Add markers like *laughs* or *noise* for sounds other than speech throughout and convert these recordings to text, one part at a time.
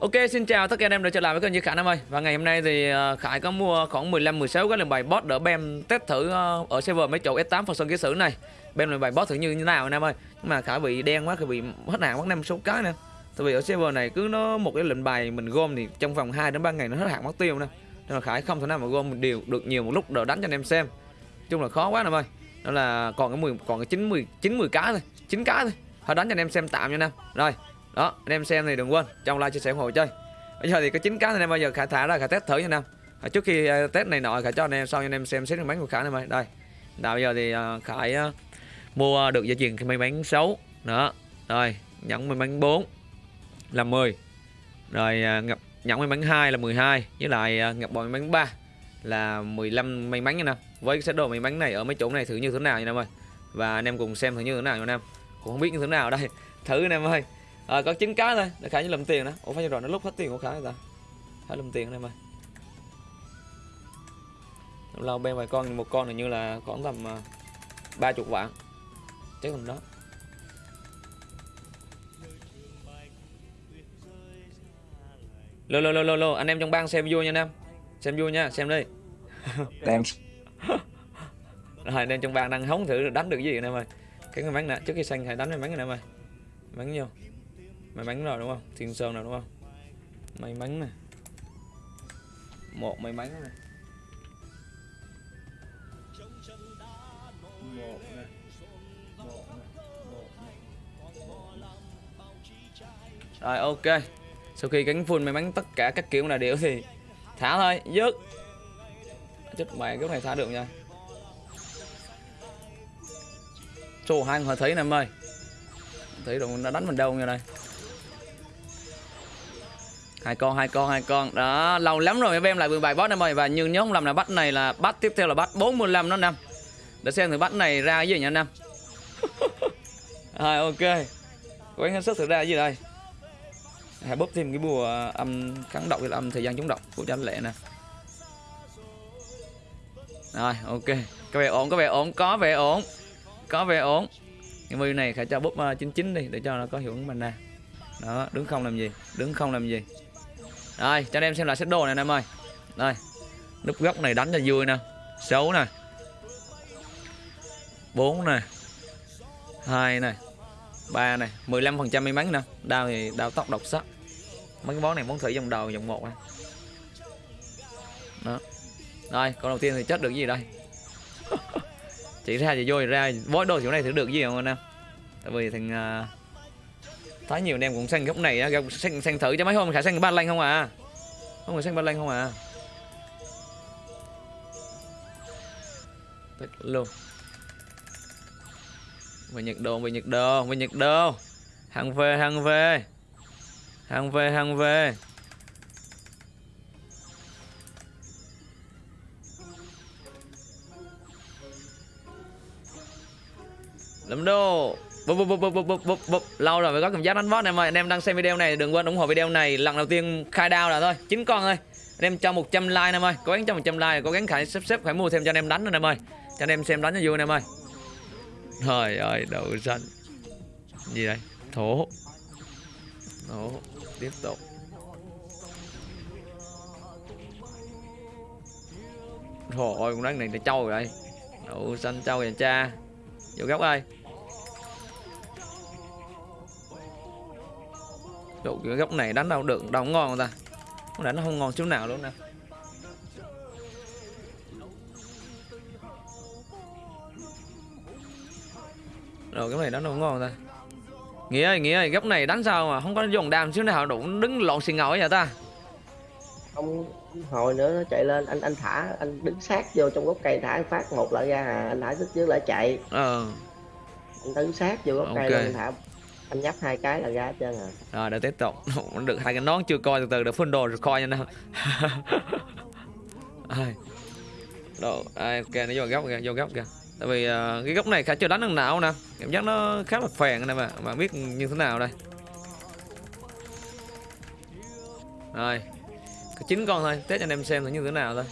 Ok xin chào tất cả anh em đã trở lại với kênh Như Khải Nam ơi. Và ngày hôm nay thì ờ, Khải có mua khoảng 15-16 cái lần bài boss đỡ bem test thử ờ, ở server mấy chỗ S8 phần sân ký sử này. Bem lần bài boss thử như thế nào anh em ơi? Nhưng mà Khải bị đen quá, Khải bị hết hạn mất 5 số cái nè Tại vì ở server này cứ nó một cái lệnh bài mình gom thì trong vòng 2 đến 3 ngày nó hết hạn mất tiêu nè Nên là Khải không thể nào mà gom một điều được nhiều một lúc đỡ đánh cho anh em xem. Chung là khó quá anh em ơi. Đó là còn cái 10 còn cái 9 10 9 10 cái thôi 9 cái thôi. Thôi đánh cho anh em xem tạm nha anh em. Rồi đó anh em xem thì đừng quên trong like chia sẻ ủng hộ chơi. Bây giờ thì có chín cá anh em bây giờ khả thả ra khả test thử nha anh em. À, trước khi ờ, test này nọ khả cho anh em sau anh em xem xét cái bánh của khả này ơi đây. Nào bây giờ thì ờ, uh, khải ờ, mua được dây chuyền may bánh xấu đó. Rồi nhẫn may bánh 4 là 10 rồi ngập nhẫn may mắn 2 là 12 với lại ngập bò may mắn 3 là 15 may mắn nha nam với cái set đồ may mắn này ở mấy chỗ này thử như thế nào nha nam ơi. Và anh em cùng xem thử như thế nào nha nam cũng không biết như thế nào đây. *laughs* Thử anh em ơi à, có chín cái thôi để khải như lầm tiền đó. Ủa phải rồi nó lúc hết tiền của khải ta? Khải lầm tiền đây mà. Lâu bên vài con một con này như là khoảng tầm ba chục vạn. Chắc tầm đó. Lô lô lô lô lô anh em trong bang xem vui nha anh em. Xem vui nha xem đi. *laughs* Đang *laughs* rồi anh em trong bang đang hóng thử đánh được gì anh em ơi cái bánh nè trước khi xanh hãy đánh cái bánh này em ơi bánh vô may bánh rồi, đúng không? Thiên sơn nào đúng không? May bánh này một may bánh này một này một này một này rồi, ok. Sau khi cánh full may bánh tất cả các kiểu là điệu thì thả thôi, dứt. Chết mày cái này thả được nha. Trời hai người thấy nè, em ơi. Thấy rồi nó đánh mình đâu nha đây hai con hai con hai con. Đó lâu lắm rồi em lại 17 boss em ơi. Và nhưng nhớ không làm là bắt này là bắt tiếp theo là bắt 45 nó năm để xem thử bắt này ra cái gì nha anh em *laughs* rồi ok. Quán hết sức thử ra cái gì đây? Hãy bóp thêm cái bùa âm kháng độc là âm thời gian chống độc của cho anh lệ nè. Rồi ok. Có vẻ ổn có vẻ ổn có vẻ ổn. Có vẻ ổn. Cái mưu này phải cho bóp ờ, uh, 99 đi để cho nó có hiệu ứng mana đó đứng không làm gì đứng không làm gì rồi cho anh em xem lại set đồ này anh em ơi. Đây Núp góc này đánh cho vui nè xấu nè. 4 nè 2 nè 3 nè 15% may mắn nè. Đao thì đao tóc độc sắc. Mấy cái món này món thử dòng đầu dòng 1 nè. Đó. Rồi con đầu tiên thì chết được gì đây? *laughs* Chỉ ra thì vô ra bói đồ chỗ này thử được gì không anh em? Tại vì thằng uh, thấy nhiều anh em cũng xanh góc này á xanh, xanh thử cho mấy hôm khả xanh ba lanh không à? Không phải xanh ba lanh không à? Tích luôn. Về nhiệt độ, về nhiệt độ, về nhiệt độ. hàng về hàng về. Hàng về hàng về. Lắm đô bụp bụp bụp bụp bụp bụp bụp lâu rồi mới có cảm giác đánh boss em ơi. Anh em đang xem video này đừng quên ủng hộ video này. Lần đầu tiên khai đao là thôi. Chín con thôi. Anh em cho 100 like em ơi. Cố gắng cho 100 like cố gắng khải sắp xếp phải mua thêm cho anh em đánh anh em ơi. Cho anh em xem đánh cho vui anh em ơi. Trời ơi đậu xanh gì đây? Thổ. Thổ. Tiếp tục. Trời ơi, con rắn này là trâu rồi đây. Đậu xanh trâu vậy cha. Vô góc ơi. Độ cái góc này đánh đâu được đâu ngon ta. Nó đánh nó không ngon chút nào luôn nè. Rồi cái này đánh đâu ngon ta. Nghĩa ơi, Nghĩa ơi, góc này đánh sao mà không có dùng đam xíu nào đủ đứng lộn xì ngồi vậy ta? Không hồi nữa nó chạy lên anh anh thả anh đứng sát vô trong gốc cây thả anh phát một lại ra à anh thả sức trước lại chạy. Ờ. Anh đứng sát vô gốc cây Ok. lên thả anh nhấp hai cái là ra hết trơn à. Rồi để tiếp tục. Được hai cái nón chưa coi từ từ được full đồ rồi coi nha nào. *laughs* Đồ, ai, ok nó vô góc kìa, vô góc kìa. Tại vì uh, cái góc này khá chưa đánh được nào nè. Cảm giác nó khá là phèn nè mà Mà biết như thế nào đây. Rồi Có chín con thôi, test cho anh em xem thử như thế nào thôi.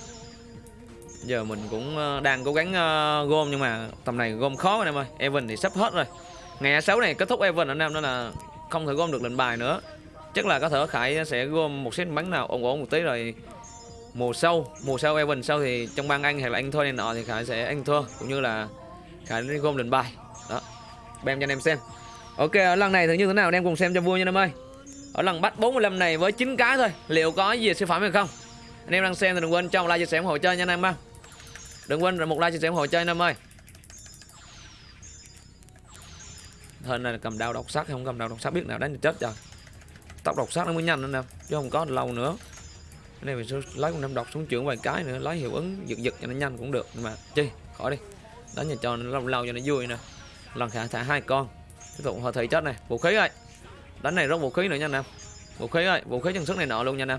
Giờ mình cũng ờ, đang cố gắng uh, gom nhưng mà tầm này gom khó anh em ơi Evan thì sắp hết rồi. Ngày 6 này, kết thúc Evan anh em đó là không thể gom được lệnh bài nữa. Chắc là có thể khải sẽ gom một set bắn nào ổn ổn một tí rồi mùa sau mùa sau Evan sau thì trong bang anh hay là anh thua này nọ thì khải sẽ anh thua cũng như là khải sẽ gom lệnh bài. Đó bem cho anh em xem. Ok, ở lần này thử như thế nào? Anh em cùng xem cho vui nha anh em ơi. Ở lần bắt 45 này với 9 cái thôi. Liệu có gì siêu phẩm hay không? Anh em đang xem thì đừng quên cho một like, chia sẻ ủng hộ chơi nha anh em ha đừng quên một like, chia sẻ ủng hộ chơi anh em ơi. Hên này cầm đao độc sắc không cầm đao độc sắc biết nào đánh thì chết rồi Tóc độc sắc nó mới nhanh nữa nè Chứ không có lâu nữa. Cái này mình sẽ lấy con năm độc xuống trưởng vài cái nữa Lấy hiệu ứng giật giật cho nó nhanh cũng được. Nhưng mà chi khỏi đi. Đánh nhà cho nó lâu lâu cho nó vui nè. Lần khả thả hai con. Tiếp tục hồi thị chết này. Vũ khí ơi. Đánh này rất vũ khí nữa nha nè. Vũ khí ơi Vũ khí chân sức này nọ luôn nha nè.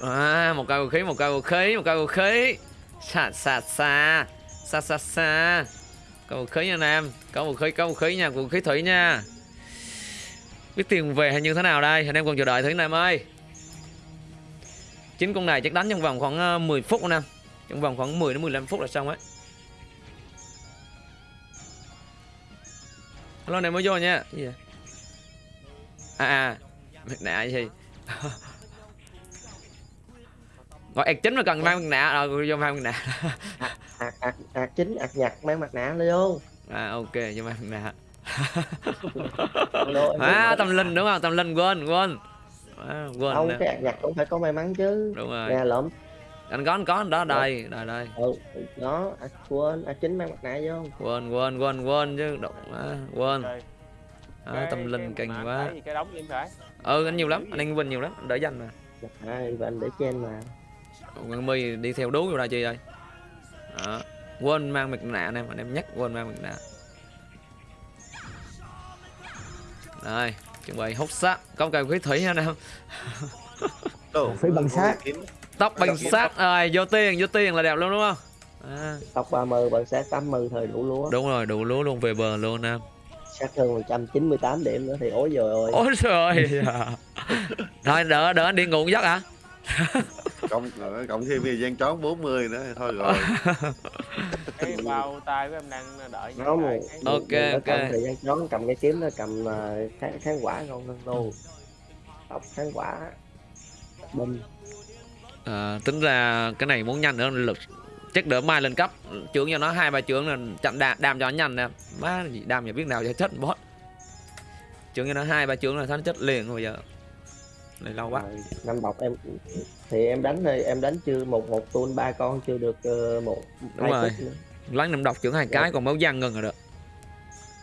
À, một cây vũ khí, một cây vũ khí, một cây vũ khí. Xa xa xa. Xa xa xa. Có vũ khí nha anh em. Có vũ khí, có vũ khí nha, vũ khí thủy nha. Biết tiền về hay như thế nào đây? Anh em còn chờ đợi thử anh em ơi. Chính con này chắc đánh trong vòng khoảng ờ, 10 phút anh em. Trong vòng khoảng 10 đến 15 phút là xong ấy. Hello này mới vô nha. À à, nè gì? *laughs* Gọi ạc chính mà cần mang mặt nạ rồi vô mang mặt nạ. ạc ạc ạc chính ạc nhặt mang mặt nạ vô À ok, vô mang mặt nạ. À tâm linh đúng không? Tâm linh quên quên. À, quên. không nè. cái ạc nhặt cũng phải có may mắn chứ Đúng rồi. nè lộn Anh có anh có anh đó đây, đây đây. ừ đó ạc quên ạc chính mang mặt nạ vô Quên quên quên quên chứ động à, quên. Rồi, À, tâm linh kinh quá. cái gì em phải Ừ anh nhiều lắm, anh anh Vinh nhiều lắm, anh đỡ danh mà. mặt nạ và anh để trên mà Ngân My đi theo đú vô đây chi đây. Đó. Quên mang mặt nạ anh em, anh em nhắc quên mang mặt nạ. Đây, chuẩn bị hút sát, có cây khí thủy nha anh em. Đồ, Phải bằng sát. Tóc bằng sát rồi, vô tiền, vô tiền là đẹp luôn đúng không? À, tóc 30 bằng sát 80 thời đủ lúa đúng rồi, đủ lúa luôn về bờ luôn anh em. sát hơn 198 điểm nữa thì ối rồi ôi Ôi trời ơi. *laughs* Thôi đỡ đỡ anh đi ngủ giấc hả? *laughs* cộng cộng thêm thời gian trón 40 nữa thôi rồi. *laughs* Cái bao tay của em đang đợi nó cái- Ok, có ok. cầm thời gian trốn cầm cái kiếm nó cầm ờ, kháng, kháng quả ngon hơn luôn tóc kháng quả. Binh. À, tính ra cái này muốn nhanh nữa lực chắc đỡ mai lên cấp. Trưởng cho nó hai ba trưởng là chậm đam, đam cho nó nhanh nè. Má gì đam nhà biết nào cho chết boss trưởng cho nó hai ba trưởng là nó chết liền bây giờ này lâu quá. Rồi, năm bọc em thì em đánh thôi em đánh chưa một một tuôn ba con chưa được ờ, một Đúng rồi. lắng năm độc trưởng hai cái còn máu vàng ngừng rồi được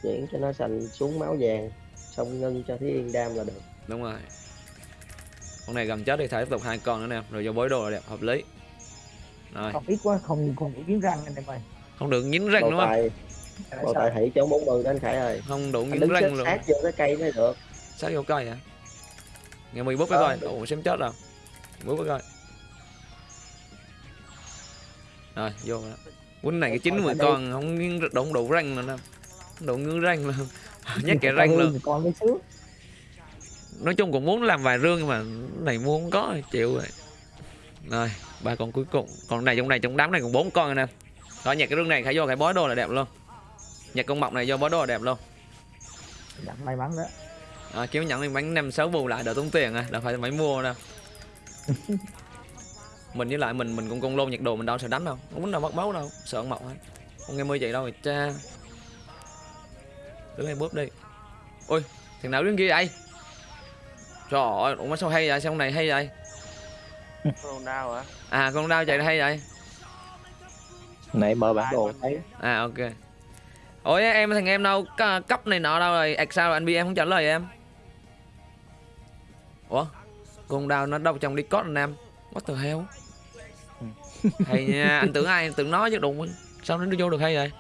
chuyển cho nó thành xuống máu vàng xong ngân cho thí yên đam là được. Đúng rồi. Con này gần chết thì thả tiếp tục hai con nữa nè rồi vô bối đồ là đẹp hợp lý. Rồi. Không ít quá, không không đủ miếng răng anh em ơi. không được nhín răng đúng không? bộ tài hỷ chỗ 40 đó anh khải ơi. Không đủ nhín răng luôn. sát vô cái cây mới được. Sát vô cây hả? nghe bút với Ờ, coi. Ủa xem chết rồi. Với coi. Rồi vô rồi. Quýnh này cái chín mười con không nghiêng đủ răng nữa nè. Đủ ngứa răng luôn. *laughs* Nhét kẻ răng luôn. cái nói chung cũng muốn làm vài rương nhưng mà cái này mua không có chịu rồi. Rồi ba con cuối cùng. Còn này trong này trong đám này còn bốn con nè. Rồi nhặt cái rương này khải vô khải bói đồ là đẹp luôn. Nhặt con mọc này vô bói đồ là đẹp luôn. Dạ, may mắn đó. À, kiếm nhận lên bánh năm sáu bù lại đỡ tốn tiền à đâu phải phải mua đâu *laughs* mình với lại mình mình cũng con lôn nhiệt độ mình đâu sợ đánh đâu không muốn đâu mất máu đâu sợ con mọc hết. Không nghe mưa vậy đâu rồi cha. Đứng đây bóp đi. Ôi thằng nào đứng kia vậy? Trời ơi ủa sao hay vậy? Sao này hay vậy? Con đau hả à con đau chạy hay vậy? Nãy mở bản đồ thấy. à ok. Ủa em thằng em đâu cấp này nọ đâu rồi? Ạc sao anh bi em không trả lời em ủa? Con đau nó đâu trong đi cốt anh em what the hell? *laughs* Hay nha anh tưởng ai anh tưởng nói chứ đụng sao nó vô được hay vậy?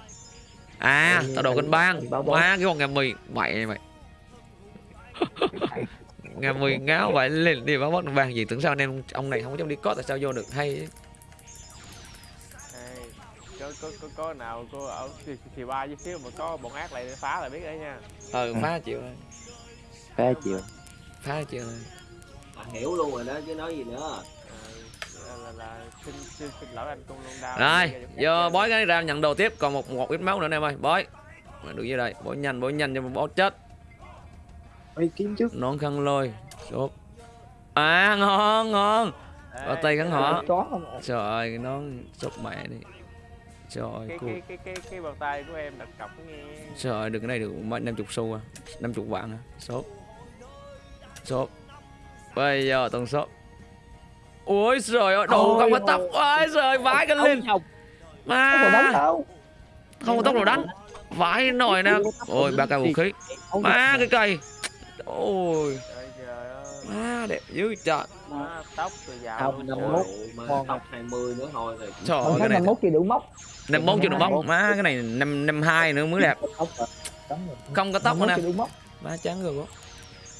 À tao đồ kênh bang. Má cái con ngà mì. Mày mày. *laughs* Ngà mì ngáo vậy lên đi báo bót bang gì. Tưởng sao anh em ông này không có trong đi cốt tại sao vô được? Hay? Ê, có có có có nào cô ở thì, thì ba với xíu mà có bọn ác lại phá là biết đấy nha. Ừ phá chịu rồi. Phá chịu. phá chịu rồi hiểu luôn rồi đó chứ nói gì nữa. Là, là, là xin, xin xin lỗi anh con luôn đau rồi vô bói cái ra nhận đồ tiếp còn một một ít máu nữa anh em ơi. Bói Mà được như đây bói nhanh bói nhanh cho bói chết. Ôi kiếm trước. nón khăn lôi sốt à ngon ngon. Ở tay gắn họ. Trời ơi nón sốt mẹ đi. Trời ơi cái cái cái cái cái bàn tay của em đặt cọc nghe. trời ơi được cái này được mấy năm chục xu à năm chục vạn à. Sốt sốt bây giờ toàn sốt ôi trời ơi Ôi không có tóc ôi trời vãi cái lên. Không, không có đánh mà đâu. không có tóc nào đánh. Vãi nồi nè. Ôi ba cây vũ khí. Má cái cây. Ôi. Trời trời ơi má đẹp dữ trời. Má, tóc từ giàu tóc 20 nữa thôi rồi. Trời ơi cái này năm mốt thì đủ móc. năm bốn chưa được bóc má cái này năm năm hai nữa mới đẹp. Không có tóc nữa nè. đủ móc. má chán rồi bố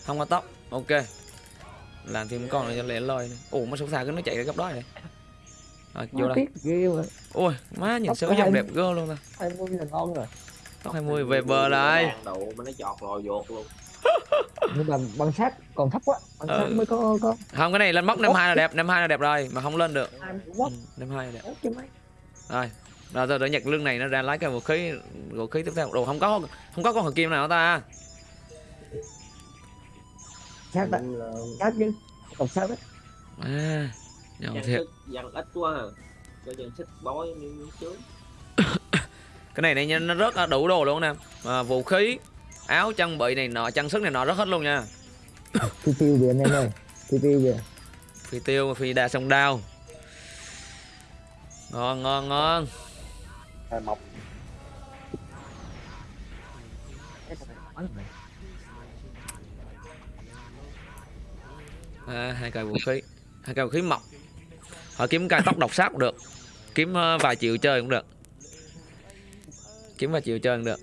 không có tóc. Ok làm thêm con này cho lẹ loi này. ủa mà sao xa cái nó chạy ra góc đó này rồi vô đây. ôi má nhìn có dòng hai- đẹp gơ luôn ta. 20 là ngon rồi. tóc 20 về bờ lại Đàn độ mà nó chọt lò dột luôn. *laughs* Nhưng mà bằng sắt còn thấp quá. Bằng Ừ. sắt mới có có không cái này lên móc năm hai là đẹp năm hai là đẹp rồi mà không lên được. Hai mươi ừ, năm hai là đẹp. Rồi rồi rồi để nhặt lưng này nó ra lấy cái vũ khí vũ khí tiếp theo. Đồ không có không có con hờ kim nào ta Sắt đó. Sắt chứ. Còn sắt đó. à nhỏ dân thiệt sức dân ít quá à cho dân sức bói như trước *coughs* cái này này nha, nó rất là đủ đồ luôn nè à, vũ khí áo trang bị này nọ trang sức này nọ rất hết luôn nha *coughs* Phi tiêu kìa anh em ơi. Phi tiêu kìa. phi tiêu phi đa sông đao ngon ngon ngon mọc. À, hai cây vũ khí. Hai cây vũ khí mọc. Họ kiếm cây tóc độc sát cũng được. Kiếm ờ, vài triệu chơi cũng được. Kiếm vài triệu chơi cũng được.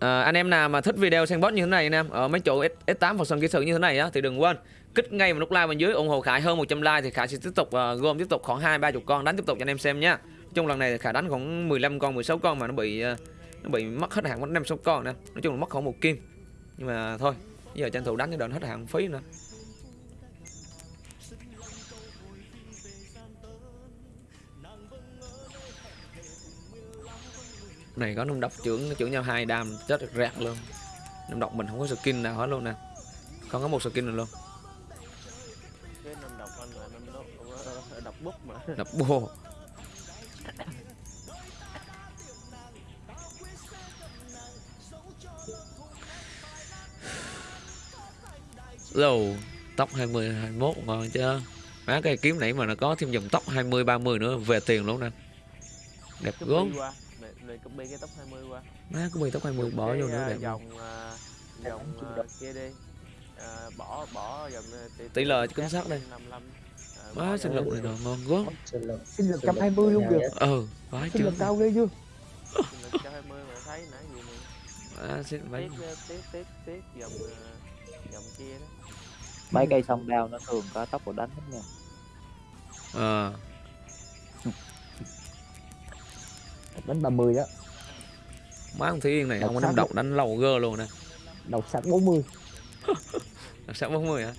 À, anh em nào mà thích video sandbox như thế này anh em ở mấy chỗ S- S8 phần sân kỹ sự như thế này á thì đừng quên kích ngay vào nút like bên dưới ủng hộ Khải hơn 100 like thì Khải sẽ tiếp tục uh, gom tiếp tục khoảng hai ba chục con đánh tiếp tục cho anh em xem nhá. chung lần này thì Khải đánh khoảng 15 con 16 con mà nó bị uh, nó bị mất hết hàng, mất năm sáu con nè. Nói chung là mất khoảng một kim. Nhưng mà thôi giờ tranh thủ đánh cho đợt hết hàng phí nữa. Này có nung độc trưởng trưởng nhau hai đam chết rạc luôn. Nung độc mình không có skin nào hết luôn nè. Không có một skin nào luôn. Độc ờ, độc bút mà. Đập bô Lồ tóc 20 21 ngon chưa? Má cái kiếm nãy mà nó có thêm dòng tóc 20 30 nữa về tiền luôn nè. Đẹp copy này, này copy cái tóc 20 qua. Má có bị tóc 20 bỏ Cái, vô nữa à, đẹp dòng à, dòng à, kia đi. À, bỏ bỏ dòng à, tỷ, lệ chính xác đây. 55 à, má sinh lực này nọ ngon gớm sinh lực. Sinh lực sinh lực 120 luôn kìa. ừ vãi Sinh chưa lực cao ghê chưa? sinh lực cho 20 mà thấy nãy gì mà. Má xin vãi tiếc à, tiếc tiếc dòng à, dòng kia đó. Mấy cây sông đao nó thường có tốc độ đánh lắm nha. ờ Đánh 30 đó. má con Thúy Yên này Độc không có năm độc đánh lâu gơ luôn nè. Độc sắt *laughs* 40. Độc sát 40 hả?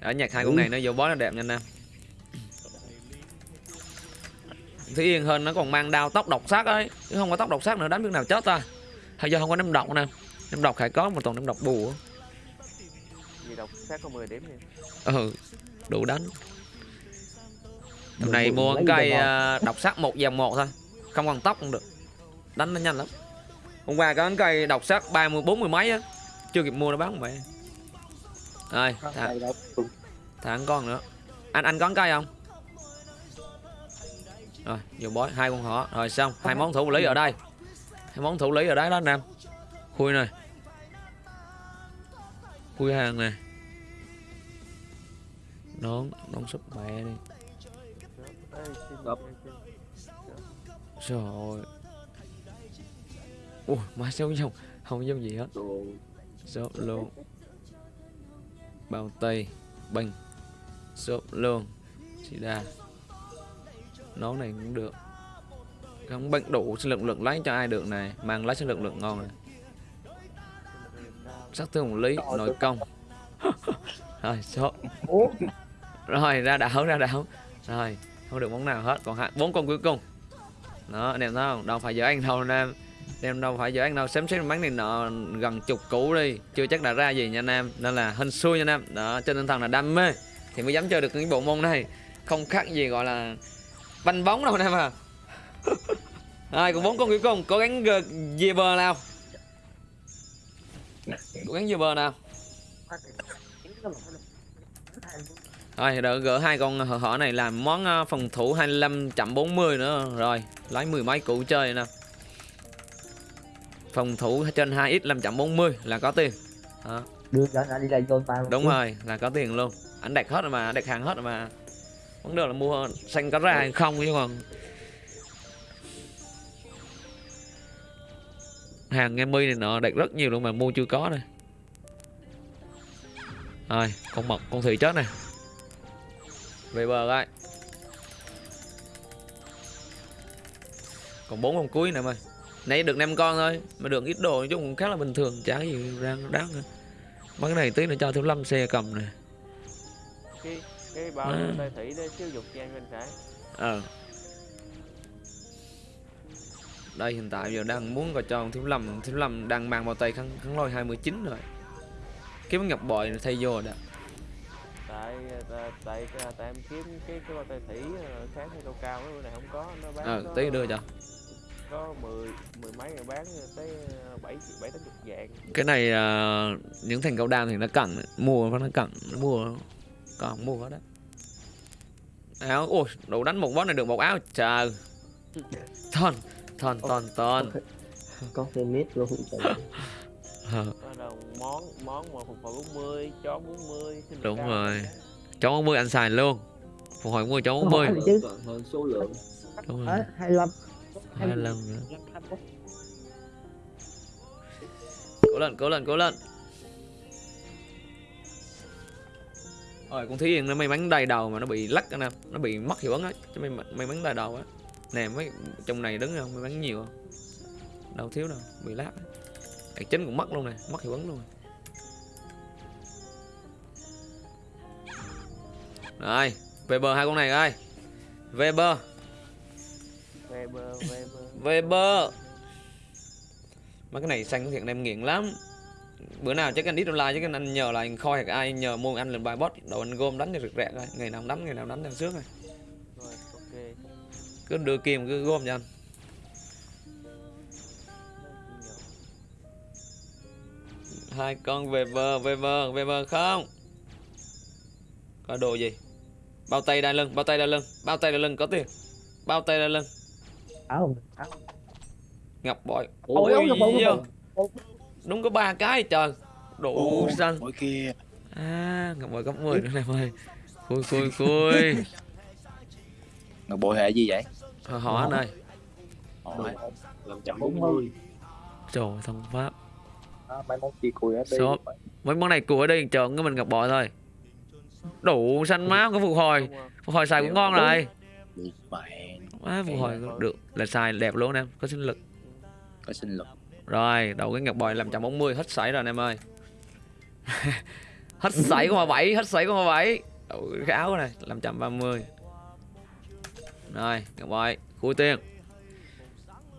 Ở nhạc hai con này nó vô bó nó đẹp nha anh em Thúy Yên hơn nó còn mang đao tóc độc sát ấy chứ không có tóc độc sát nữa đánh biết nào chết ta. Hay do không có năm độc nè. Năm độc khải có mà toàn năm độc bù. Á. gì độc sát có 10 điểm nha ừ đủ đánh. Tầm này Lấy mua cây à, độc sát một dòng một thôi không còn tóc cũng được. Đánh nó nhanh lắm. Hôm qua có cái cây độc sát ba mươi bốn mươi mấy á. Chưa kịp mua nó bán mẹ rồi thả, thả con nữa. Anh anh có cây không? Rồi vô bói hai con họ rồi xong. Hai món thủ lý ở đây. Hai món thủ lý ở đấy đó anh em khui này. Khui hàng này nón nón súp mẹ đi trời ơi. Ui má xấu dòng không giống gì hết. Xốp luôn. Bao tay bình xốp luôn. Chỉ đa nón này cũng được. Không bệnh đủ sinh lực lượng lấy cho ai được này. Mang lấy sinh lực lượng ngon này. Sát thương một lý nội công. *laughs* Rồi số Ủa, rồi ra đảo ra đảo. Rồi không được món nào hết. Còn hai bốn con cuối cùng đó, anh em thấy không? Đâu phải giờ anh đâu, anh em. Em đâu phải giờ anh đâu. Xém xém bán này nọ gần chục củ đi. Chưa chắc đã ra gì nha anh em. Nên là hên xui nha anh em. Đó trên tinh thần là đam mê. Thì mới dám chơi được cái bộ môn này. Không khác gì gọi là banh bóng đâu anh em à. *laughs* Ai cũng bốn con cuối cùng. Cố gắng ờ, về bờ nào. Cố gắng về bờ nào. Rồi đợi gỡ hai con hở hở này làm món ờ, phòng thủ 25.40 nữa. Rồi lấy mười mấy củ chơi nè. Phòng thủ trên 2x 5.40 là có tiền. Đó. đưa cho anh đi lại vô đúng rồi là có tiền luôn. Ảnh đặt hết rồi mà đặt hàng hết rồi mà. Vấn đề là mua xanh có ra hay không chứ còn. Hàng em mi này nọ đặt rất nhiều luôn mà mua chưa có này rồi con mật con thủy chết này về bờ coi. Còn bốn con cuối này mày. Nãy được năm con thôi mà được ít đồ chứ cũng khá là bình thường chả gì ra đáng nữa. Mấy cái này tí nữa cho thiếu lâm xe cầm này cái cái bao À. tay thủy để xíu dục cho em anh khải ờ. Đây hiện tại giờ đang muốn coi cho thiếu lâm. Thiếu lâm đang mang bao tay khăn khăn lôi 29 rồi. Kiếm ngọc bội thay vô đó tại tại tại, tại, tại em kiếm cái cái bao tay thủy ờ, kháng hay cao cao cái bữa này không có nó bán ờ có- tí đưa cho. có mười mười mấy người bán tới ờ, bảy bảy tám chục vạn cái này ờ, những thành cao đam thì nó cần mua nó cần nó mua còn mua hết đó áo ôi đủ đánh một boss này được một áo trời. *laughs* Thon thon thon thon. Có thêm mít luôn. *laughs* Ờ, món món mà phục hồi 40 chó 40 sinh đúng cao. rồi. cháu 40 anh xài luôn. Phục hồi mua cháu 40 Hỏi chứ. hơn số lượng. Đúng rồi. Ờ, hai mươi lăm hai lần nữa. cố lên cố lên cố lên. Rồi con yên nó may mắn đầy đầu mà nó bị lắc anh em nó bị mất hiệu ứng á chứ may may mắn đầy đầu á. Nè mấy trong này đứng không? May mắn nhiều không? Đâu thiếu đâu bị lát á Cái chính cũng mất luôn nè mất hiệu ứng luôn. Rồi về bờ hai con này coi. Về bờ Weber Weber. Weber. Mấy cái này xanh thiệt em nghiện lắm. Bữa nào chắc anh ít online chứ anh nhờ là anh khoi hoặc ai nhờ mua anh lên bài bot. Đầu anh gom đánh cho rực rẹ coi Ngày nào đánh ngày nào đánh cho trước rồi. Rồi ok. Cứ đưa kim cứ gom cho anh Hai con Weber Weber Weber không Có đồ gì Bao tay đai lưng bao tay đai lưng Bao tay đai lưng có tiền Bao tay đai lưng áo áo Ngọc bội Ôi, ôi, ngọc bội, bội. Đúng có ba cái trời Đủ xanh Mỗi kia À, ngọc bội cấp 10 nữa em ơi. Khui khui khui. *laughs* Ngọc bội hệ gì vậy? Hỏi hỏi anh ơi. Hỏi. làm bốn mươi Trời ơi, thông pháp. À, mấy món chi cùi ở đây Shop. Mấy món này của ở đây chọn cái mình ngọc bội thôi. Đủ xanh máu có phục hồi. Phục hồi xài cũng ngon rồi. Má phục hồi được. Là xài đẹp luôn em, có sinh lực. Có sinh lực Rồi, đầu cái ngọc bội làm 140 hết sảy rồi anh em ơi. *laughs* hết sảy con 7, hết sảy con 7. Đầu cái áo này làm 130. Rồi, ngọc bội, khui tiền.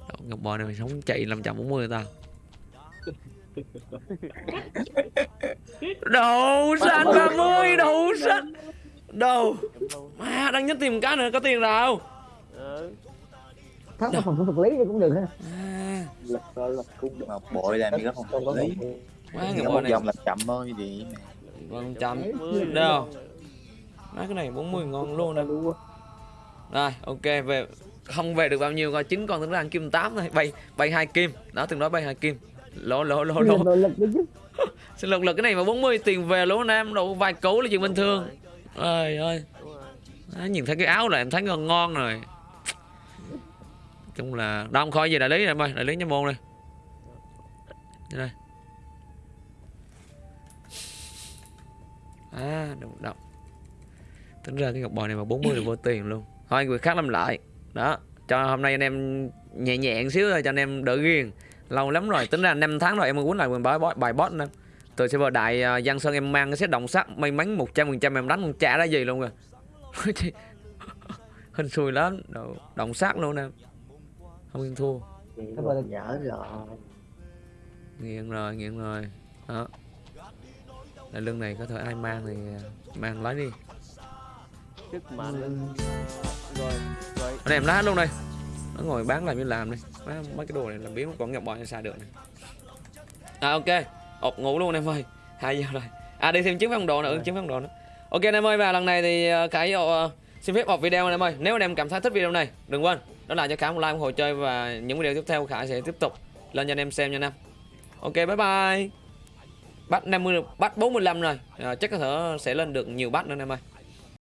Đầu ngọc bội này mày sống chạy 540 tao. *laughs* *laughs* Đầu xanh 30, đầu xanh. Luôn. Má đang nhất tìm cái nữa có tiền đâu. Ừ. thắt vào phòng vật lý thì cũng được ha À, lực lực cũng được Ngọc bội làm gì không không có lý má có bội một này vòng là chậm thôi thì còn chậm. 40 Đâu? Má cái này 40 ngon luôn nè. luôn Rồi, ok về không về được bao nhiêu coi chín con tính ra ăn kim 8 thôi, bay bay hai kim. Đó từng nói bay hai kim. Lỗ. nội lực đấy chứ Sinh lực cái này mà 40 tiền về lỗ nam độ vài cú là chuyện bình thường. Trời ơi. Rồi. Đó, nhìn thấy cái áo là em thấy ngon ngon rồi. Chung là đâu không khỏi gì đại lý em ơi, đại lý nha môn đây. Đây. À, đụng động. Tính ra cái ngọc bò này mà 40 là vô *coughs* tiền luôn. Thôi người khác làm lại. Đó, cho hôm nay anh em nhẹ nhẹ một xíu thôi cho anh em đỡ ghiền. Lâu lắm rồi, tính ra 5 tháng rồi em mới quýnh lại bài bot bài bot nữa. Từ server đại uh, Giang Sơn em mang cái set động sắt may mắn 100% em đánh không trả ra gì luôn rồi. *laughs* *laughs* Hên xui lắm, Đồ- động sát luôn nè. Không yên thua. Nhớ rồi nghiện rồi nghiện rồi đó Đây, lưng này có thể ai mang thì ờ, mang lấy đi mạnh lên rồi rồi em lát luôn đây nó ngồi bán làm như làm đi. Mấy, mấy cái đồ này làm biến còn ngọc bò xài được này à ok. Ột ngủ luôn em ơi. Hai giờ rồi. À đi thêm chứng phong độ nữa Rồi. chứng phong độ nữa ok em ơi và lần này thì ờ, khải ờ, xin phép ọp video em ơi. Nếu anh em cảm thấy thích video này đừng quên. Đó là cho khải một like ủng hộ chơi và những video tiếp theo khải sẽ tiếp tục lên cho anh em xem nha anh em. Ok bye bye. Bắt 50 bắt 45 rồi. À, chắc có thể sẽ lên được nhiều bắt nữa anh em ơi